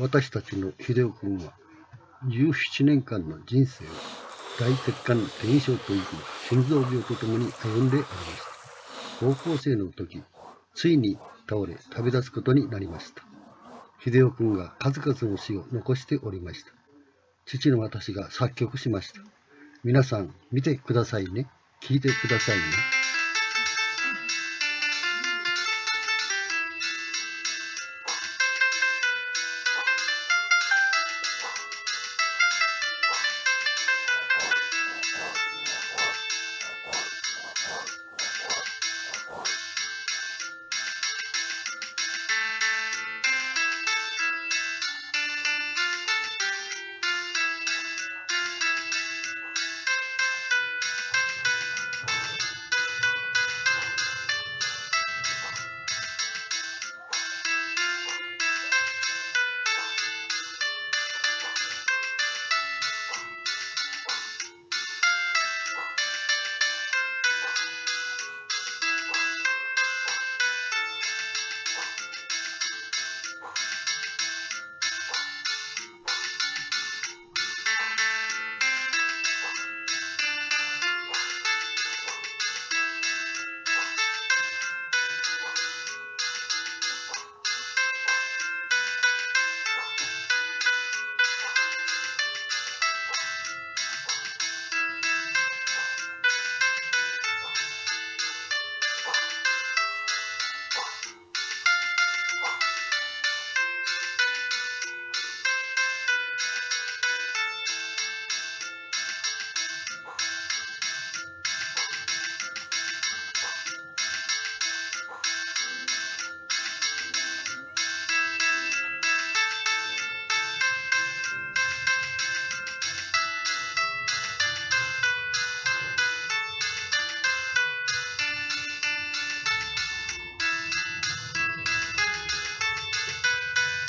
私たちの秀夫君は17年間の人生を大血管転移症という心臓病とともに歩んでおりました。高校生の時、ついに倒れ旅立つことになりました。秀夫君が数々の詩を残しておりました。父の私が作曲しました。皆さん見てくださいね。聞いてくださいね。